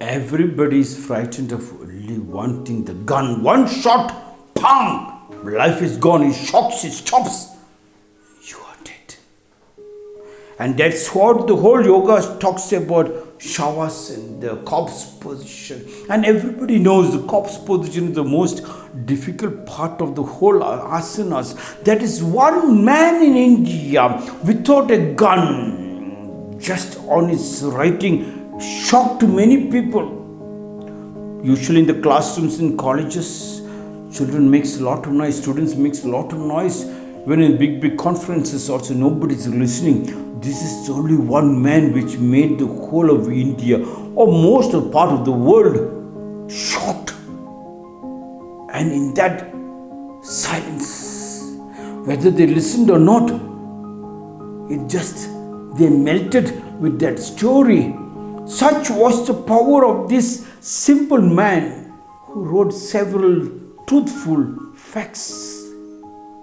Everybody is frightened of only one thing the gun. One shot, pang! Life is gone. it shocks, it stops. You are dead. And that's what the whole yoga talks about shavasana the corpse position. And everybody knows the corpse position is the most difficult part of the whole asanas. That is one man in India without a gun, just on his writing, shocked many people. Usually in the classrooms in colleges, children makes a lot of noise, students makes a lot of noise. When in big, big conferences also nobody's listening this is only one man which made the whole of India or most of part of the world shocked. And in that silence, whether they listened or not, it just they melted with that story. Such was the power of this simple man who wrote several truthful facts